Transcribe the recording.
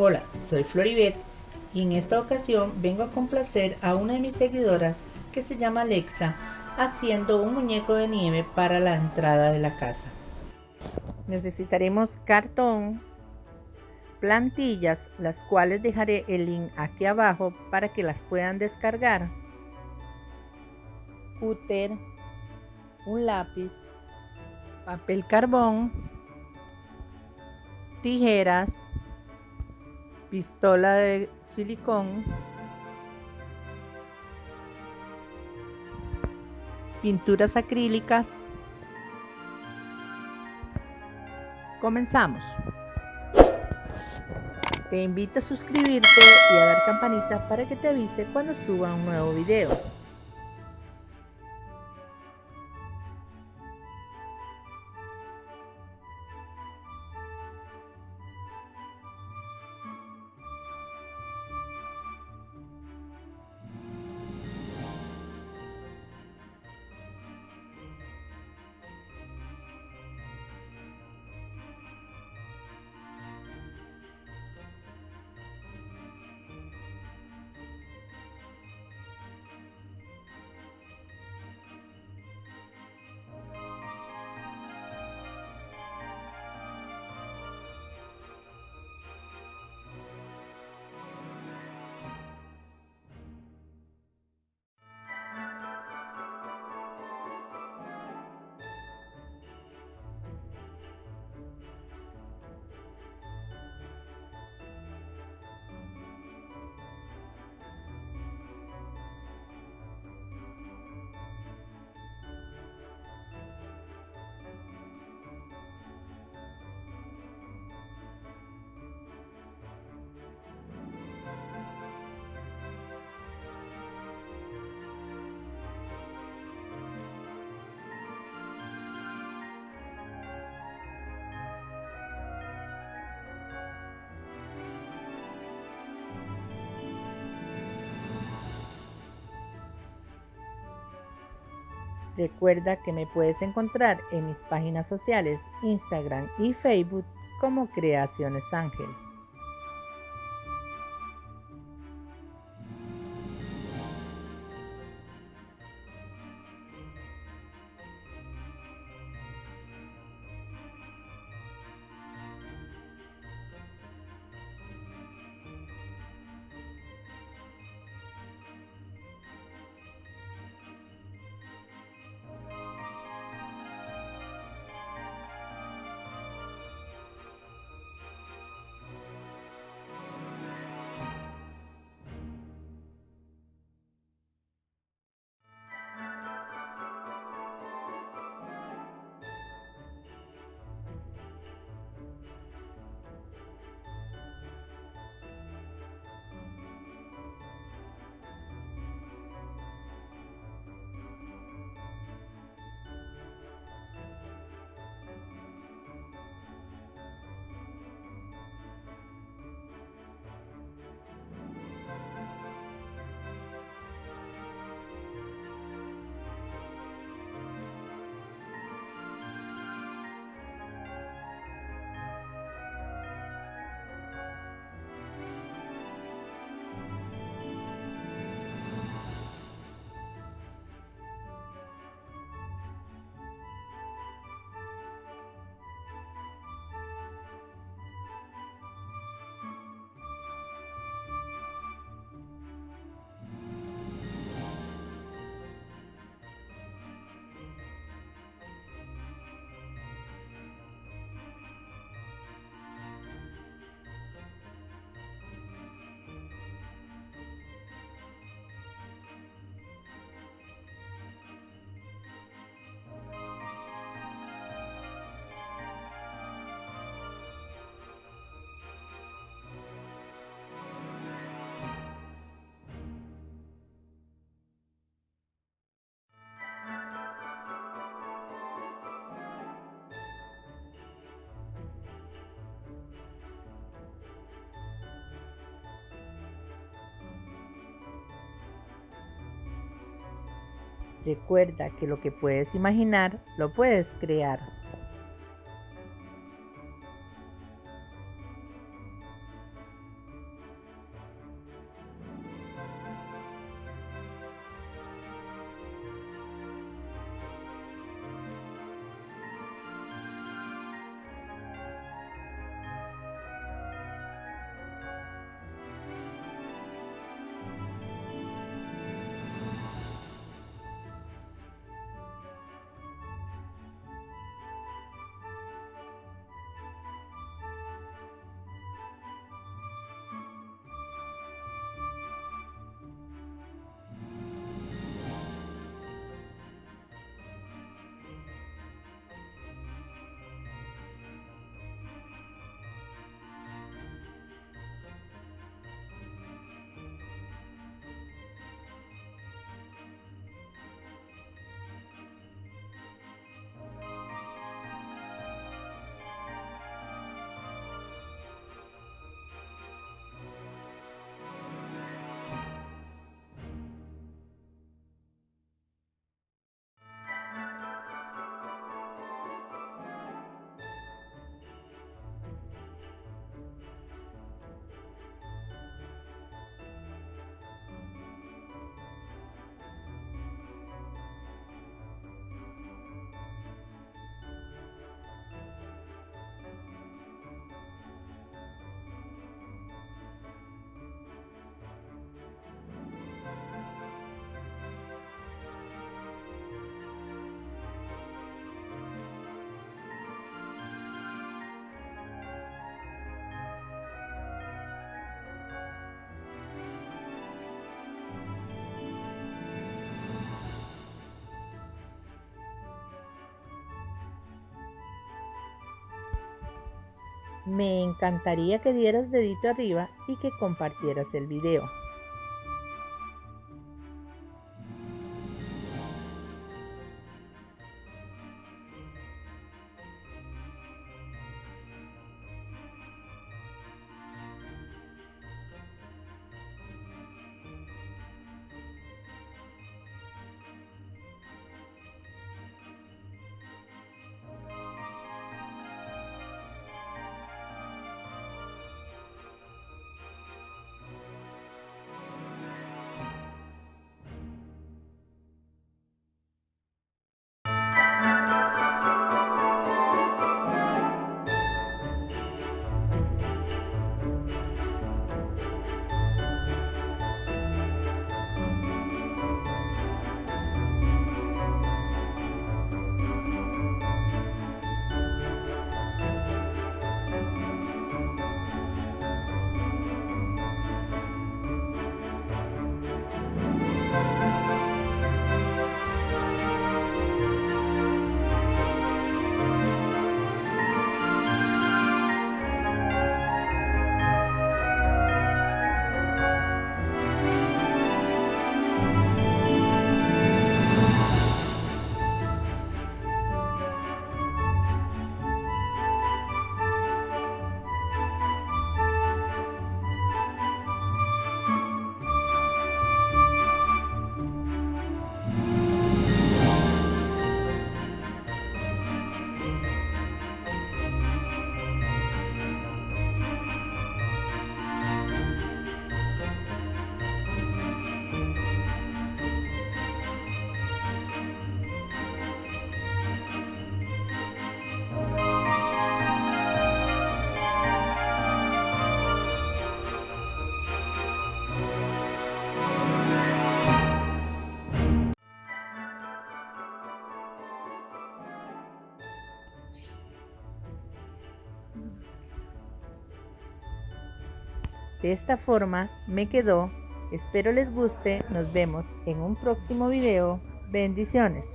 Hola, soy Floribet y en esta ocasión vengo a complacer a una de mis seguidoras que se llama Alexa haciendo un muñeco de nieve para la entrada de la casa. Necesitaremos cartón, plantillas, las cuales dejaré el link aquí abajo para que las puedan descargar, cúter, un lápiz, papel carbón, tijeras, pistola de silicón, pinturas acrílicas. Comenzamos. Te invito a suscribirte y a dar campanita para que te avise cuando suba un nuevo video. Recuerda que me puedes encontrar en mis páginas sociales Instagram y Facebook como Creaciones Ángel. Recuerda que lo que puedes imaginar, lo puedes crear. Me encantaría que dieras dedito arriba y que compartieras el video. De esta forma me quedó. Espero les guste. Nos vemos en un próximo video. Bendiciones.